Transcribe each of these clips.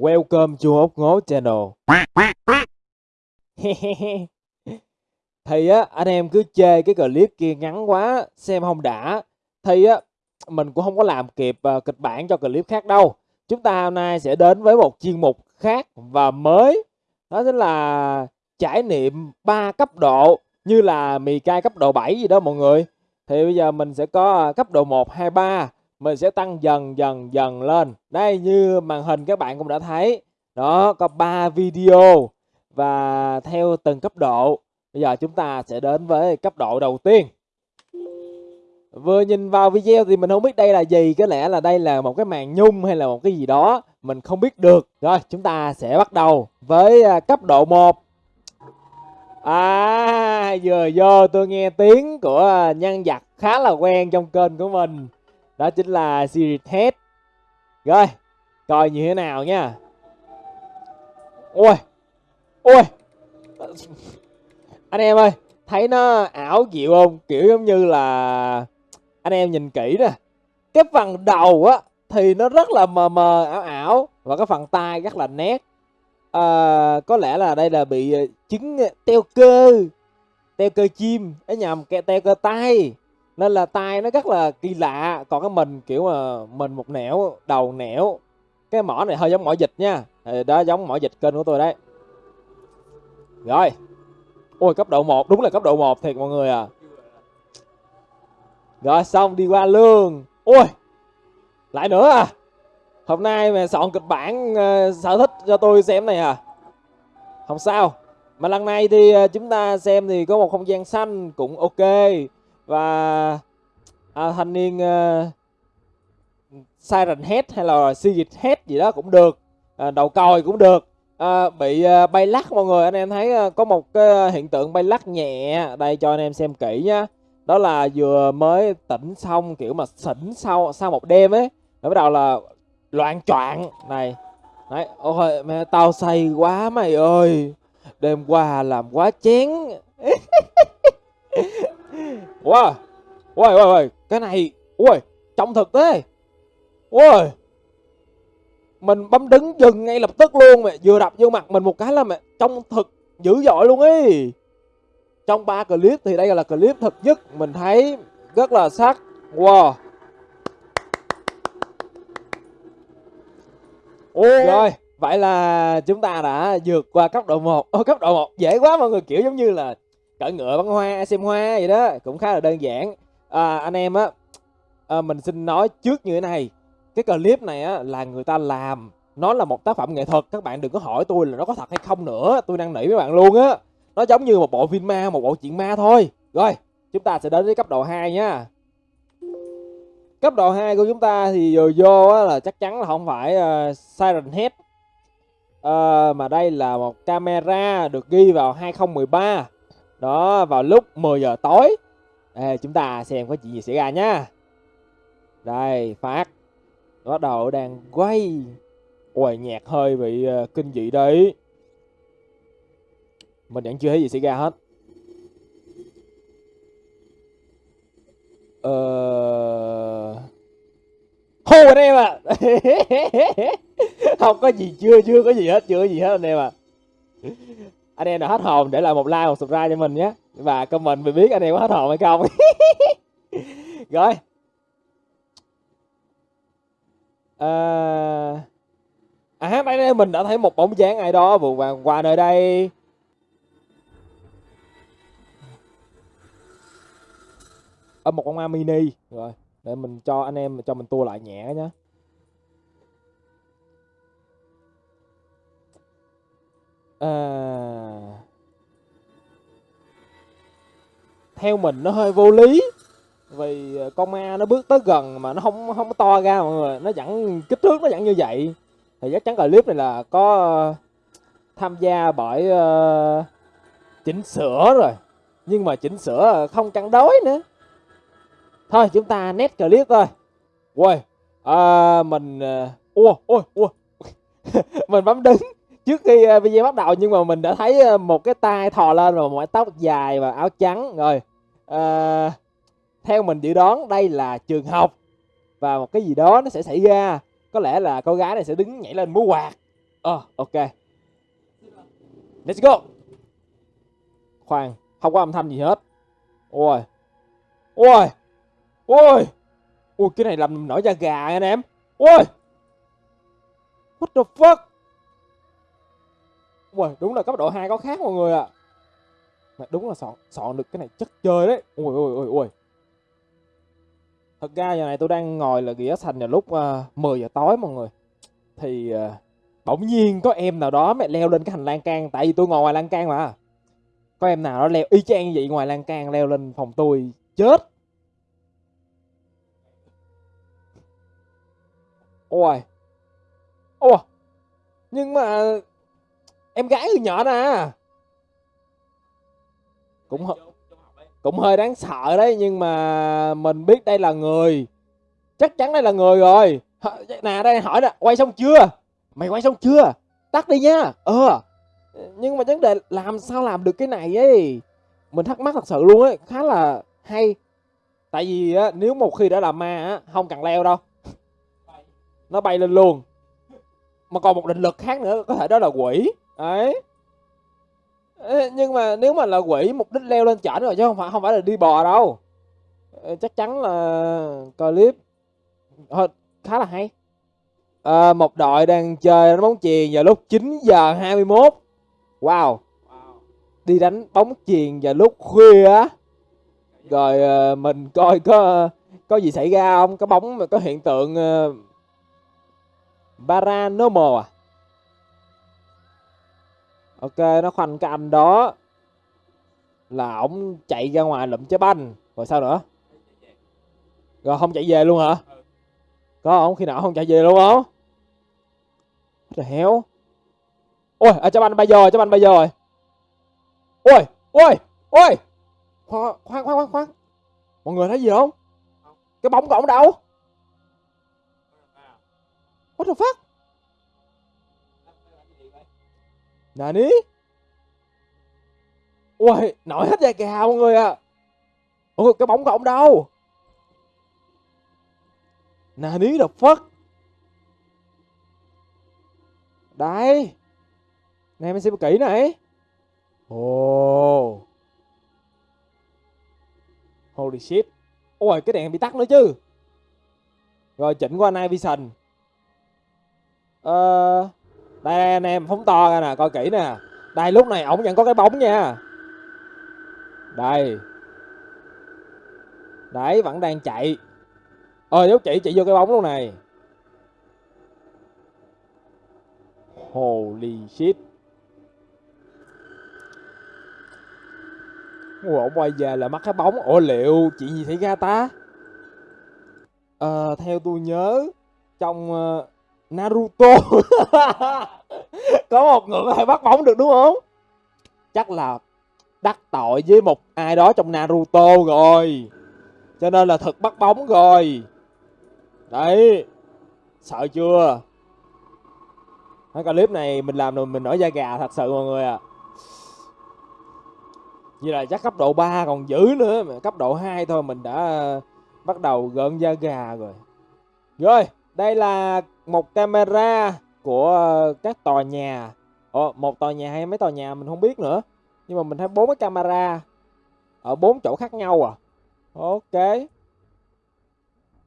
Welcome to ốc ngố channel. thì á anh em cứ chê cái clip kia ngắn quá xem không đã. Thì á mình cũng không có làm kịp uh, kịch bản cho clip khác đâu. Chúng ta hôm nay sẽ đến với một chuyên mục khác và mới. Đó chính là trải nghiệm 3 cấp độ như là mì cay cấp độ 7 gì đó mọi người. Thì bây giờ mình sẽ có cấp độ 1, 2, 3 mình sẽ tăng dần dần dần lên. Đây, như màn hình các bạn cũng đã thấy. Đó, có 3 video và theo từng cấp độ. Bây giờ chúng ta sẽ đến với cấp độ đầu tiên. Vừa nhìn vào video thì mình không biết đây là gì. Có lẽ là đây là một cái màn nhung hay là một cái gì đó. Mình không biết được. Rồi, chúng ta sẽ bắt đầu với à, cấp độ 1 à vừa vô tôi nghe tiếng của nhân vật khá là quen trong kênh của mình đó chính là series head rồi coi như thế nào nha. Ôi ôi. Anh em ơi thấy nó ảo diệu không? Kiểu giống như là anh em nhìn kỹ nè. Cái phần đầu á thì nó rất là mờ mờ ảo ảo. Và cái phần tay rất là nét. À, có lẽ là đây là bị ờ, chứng ờ, teo cơ. Teo cơ chim. Ấy nhầm teo cơ tay nên là tay nó rất là kỳ lạ. Còn cái mình kiểu mà mình một nẻo đầu nẻo. Cái mỏ này hơi giống mỏ dịch nha. Thì đó giống mỏ dịch kênh của tôi đấy. Rồi. Ôi cấp độ 1 đúng là cấp độ 1 thiệt mọi người à. Rồi xong đi qua lương ôi lại nữa à. Hôm nay mà soạn kịch bản uh, sở thích cho tôi xem này à. Không sao. Mà lần này thì ờ, chúng ta xem thì có một không gian xanh cũng ok và à, thanh niên uh, Siren Head hay là Sigit Head gì đó cũng được à, đầu còi cũng được. À, bị uh, bay lắc mọi người anh em thấy uh, có một cái hiện tượng bay lắc nhẹ đây cho anh em xem kỹ nhá. Đó là vừa mới tỉnh xong kiểu mà xỉn sau sau một đêm ấy rồi bắt đầu là loạn choạng. Này đấy ôi mẹ tao say quá mày ơi đêm qua làm quá chén. wow ôi ôi ôi cái này ôi trong thực thế. Ôi mình bấm đứng dừng ngay lập tức luôn mẹ vừa đập vô mặt mình một cái là mẹ trong thực dữ dội luôn ấy trong ba clip thì đây là clip thật nhất mình thấy rất là sắc. Wow. Ôi. rồi vậy là chúng ta đã vượt qua cấp độ 1 Ô, cấp độ 1 dễ quá mọi người kiểu giống như là cỡ ngựa bắn hoa xem hoa vậy đó cũng khá là đơn giản. À, anh em á à, mình xin nói trước như thế này. Cái clip này á là người ta làm. Nó là một tác phẩm nghệ thuật. Các bạn đừng có hỏi tôi là nó có thật hay không nữa. Tôi đang nỉ với bạn luôn á. Nó giống như một bộ phim ma một bộ chuyện ma thôi. Rồi chúng ta sẽ đến với cấp độ 2 nha. Cấp độ 2 của chúng ta thì vừa vô á, là chắc chắn là không phải uh, Siren Head. Uh, mà đây là một camera được ghi vào 2013 đó vào lúc 10 giờ tối. Ê, chúng ta xem có chuyện gì xảy ra nhá đây phát. Bắt đầu đang quay. Ôi nhạc hơi bị uh, kinh dị đấy. Mình vẫn chưa thấy gì xảy ra hết. Ờ hô anh em à không có gì chưa chưa có gì hết chưa có gì hết anh em à anh em nào hết hồn để lại một like một subscribe cho mình nhé. Và comment mình biết anh em có hết hồn hay không. Rồi. Ờ, à, à đây đây mình đã thấy một bóng dáng ai đó vừa vàng qua nơi đây. Ở một con ma mini. Rồi để mình cho anh em cho mình tua lại nhẹ nhé à... theo mình nó hơi vô lý vì ờ, con ma nó bước tới gần mà nó không không to ra mọi người nó vẫn kích thước nó vẫn như vậy. Thì chắc chắn clip này là có tham gia bởi uh, chỉnh sửa rồi. Nhưng mà chỉnh sửa không cân đối nữa. Thôi chúng ta nét clip thôi. Quay à, mình ua ui ui mình bấm đứng trước khi uh, video bắt đầu nhưng mà mình đã thấy uh, một cái tay thò lên và mái tóc dài và áo trắng rồi uh, theo mình dự đoán đây là trường học và một cái gì đó nó sẽ xảy ra có lẽ là cô gái này sẽ đứng nhảy lên múa quạt Ờ, ok. Let's go. Khoan, không có âm thanh gì hết. Ôi. Ôi. Ôi. Ui, cái này làm nổi da gà anh em. Ôi. What the fuck? Ui, đúng là cấp độ 2 có khác mọi người ạ. À. Mà đúng là sọn sọn được cái này chất chơi đấy. Ui, ui, ui, ui. Thật ra giờ này tôi đang ngồi là ghĩa thành vào lúc à, uh, 10 giờ tối mọi người. Thì uh, bỗng nhiên có em nào đó mẹ leo lên cái hành lang can tại vì tôi ngồi ngoài lan can mà có em nào đó leo y chang vậy ngoài lan can leo lên phòng tôi chết ôi ôi nhưng mà em gái từ nhỏ nè à. cũng cũng hơi đáng sợ đấy, nhưng mà mình biết đây là người. Chắc chắn đây là người rồi. Nè, đây, hỏi nè, quay xong chưa? Mày quay xong chưa? Tắt đi nha. Ờ. Nhưng mà vấn đề làm sao làm được cái này ấy? Mình thắc mắc thật sự luôn ấy, khá là hay. Tại vì á, nếu một khi đã là ma á, không cần leo đâu. Nó bay lên luôn. Mà còn một định lực khác nữa, có thể đó là quỷ đấy nhưng mà nếu mà là quỷ mục đích leo lên chảnh rồi chứ không phải không phải là đi bò đâu. Chắc chắn là clip. Khá là hay. À, một đội đang chơi đánh bóng chuyền vào lúc 9 giờ 21 wow. Đi đánh bóng chuyền vào lúc khuya á. Rồi à, mình coi có có gì xảy ra không? Có bóng mà có hiện tượng uh, paranormal à? Ok nó khoanh cái anh đó là ổng chạy ra ngoài lụm trái banh rồi sao nữa rồi không chạy về luôn hả có không khi nào không chạy về luôn không the héo Ôi, à, trái banh bây giờ, trái banh bây giờ rồi. Ôi, ôi, ôi. Khoan, khoan, khoan, khoan. Mọi người thấy gì không? Cái bóng của ổng đâu? What the fuck? Nani? ui nổi hết da gà mọi người à. Ôi, cái bóng của ông đâu? Nani the fuck? Đây Nè mình xem kỹ này Ồ oh. Holy shit Ôi cái đèn bị tắt nữa chứ Rồi chỉnh qua Night Vision Ờ đây anh em phóng to ra nè coi kỹ nè Đây lúc này ổng vẫn có cái bóng nha Đây Đấy vẫn đang chạy Ờ nếu chị chị vô cái bóng luôn này Holy shit. Ủa, quay về là mắc cái bóng. Ủa liệu chuyện gì xảy ra ta? Ờ, theo tôi nhớ trong uh, Naruto có một người có thể bắt bóng được, đúng không? Chắc là đắc tội với một ai đó trong Naruto rồi. Cho nên là thực bắt bóng rồi. Đấy. Sợ chưa? cái clip này mình làm rồi, mình nổi da gà thật sự mọi người ạ à. Như là chắc cấp độ 3 còn dữ nữa, mà Cấp độ 2 thôi, mình đã ờ, bắt đầu gợn da gà rồi Rồi, đây là một camera của ờ, các tòa nhà. Ồ, một tòa nhà hay mấy tòa nhà mình không biết nữa. Nhưng mà mình thấy bốn cái camera Ở bốn chỗ khác nhau à. Ok.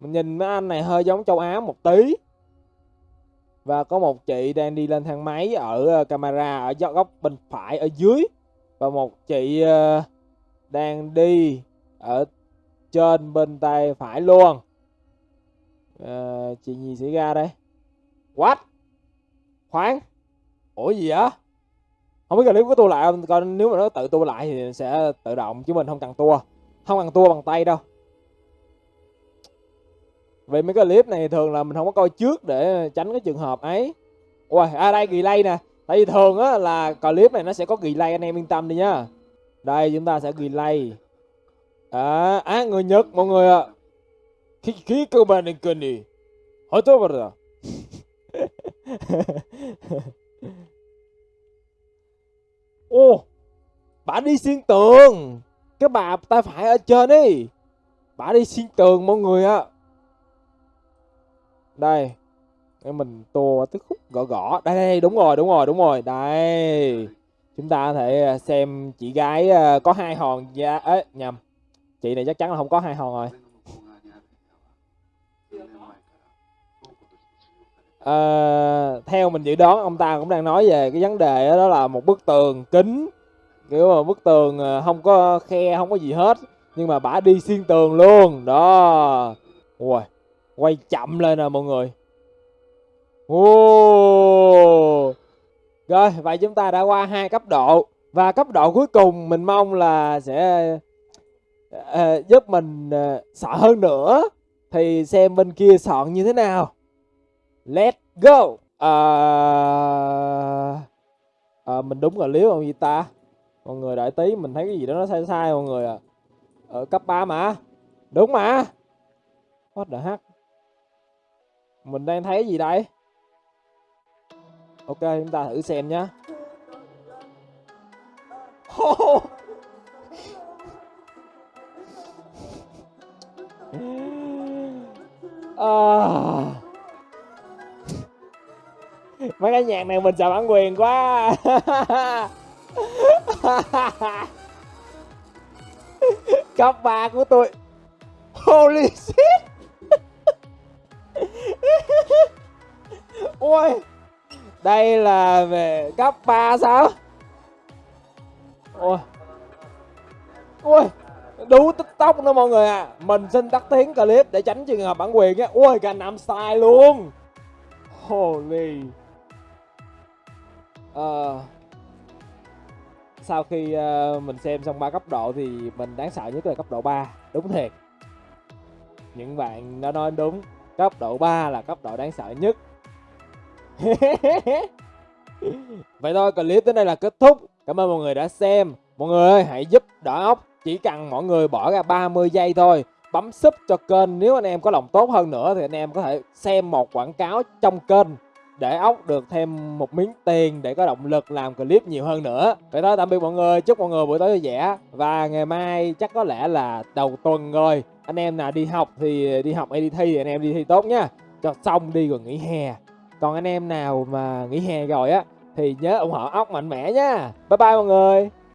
Mình nhìn mấy anh này hơi giống châu Á một tí. Và có một chị đang đi lên thang máy ở ờ, camera ở góc bên phải ở dưới. Và một chị ờ, đang đi ở trên bên tay phải luôn. À, chị gì xảy ra đây. What? Khoáng. Ủa gì á? không biết là nếu có tua lại không coi nếu mà nó tự tua lại thì sẽ tự động chứ mình không cần tua. Không cần tua bằng tay đâu. Vì mấy cái clip này thường là mình không có coi trước để tránh cái trường hợp ấy. Ui à đây relay nè. Tại vì thường á là clip này nó sẽ có relay anh em yên tâm đi nhá đây chúng ta sẽ relay à, à người nhật mọi người ạ. Khi khi cơ bản nên kênh đi. Hỏi tôi vào rồi. ô bà đi xuyên tường. Cái bà tay phải ở trên đi bà đi xuyên tường mọi người ạ. Đây để mình tua tới khúc gõ gõ. Đây, đây đúng rồi đúng rồi đúng rồi. Đây chúng ta có thể à, xem chị gái à, có hai hòn. Dạ, da ấy nhầm. Chị này chắc chắn là không có hai hòn rồi. Ờ, theo mình dự đoán ông ta cũng đang nói về cái vấn đề đó, đó là một bức tường kính. Kiểu mà bức tường ờ, không có khe không có gì hết. Nhưng mà bả đi xuyên tường luôn đó. Ui quay chậm lên nè mọi người. Ồ. rồi vậy chúng ta đã qua hai cấp độ. Và cấp độ cuối cùng mình mong là sẽ uh, giúp mình uh, sợ hơn nữa. Thì xem bên kia soạn như thế nào let's go. À, à, mình đúng rồi liếu không gì ta? Mọi người đợi tí mình thấy cái gì đó nó sai sai mọi người à. Ở cấp 3 mà. Đúng mà. What the heck? Mình đang thấy gì đây? Ok chúng ta thử xem nhá. Cái nhạc này mình sợ bản quyền quá. Cấp ba của tôi. Holy shit. Ôi, đây là về cấp 3 sao? Ôi. Ôi, đú tiktok nữa mọi người à mình xin tắt tiếng clip để tránh trường hợp bản quyền á ôi, cả năm sai luôn. Holy uh, sau khi uh, mình xem xong ba cấp độ thì mình đáng sợ nhất là cấp độ 3 đúng thiệt. Những bạn đã nói đúng cấp độ 3 là cấp độ đáng sợ nhất. Vậy thôi clip tới đây là kết thúc. Cảm ơn mọi người đã xem. Mọi người ơi hãy giúp đỡ ốc. Chỉ cần mọi người bỏ ra 30 giây thôi. Bấm sub cho kênh. Nếu anh em có lòng tốt hơn nữa thì anh em có thể xem một quảng cáo trong kênh để ốc được thêm một miếng tiền để có động lực làm clip nhiều hơn nữa. Vậy thôi tạm biệt mọi người, chúc mọi người buổi tối vui vẻ. Và ngày mai chắc có lẽ là đầu tuần rồi. Anh em nào đi học thì đi học hay đi thi thì anh em đi thi tốt nhá cho xong đi rồi nghỉ hè. Còn anh em nào mà nghỉ hè rồi á, thì nhớ ủng hộ ốc mạnh mẽ nha. Bye bye mọi người.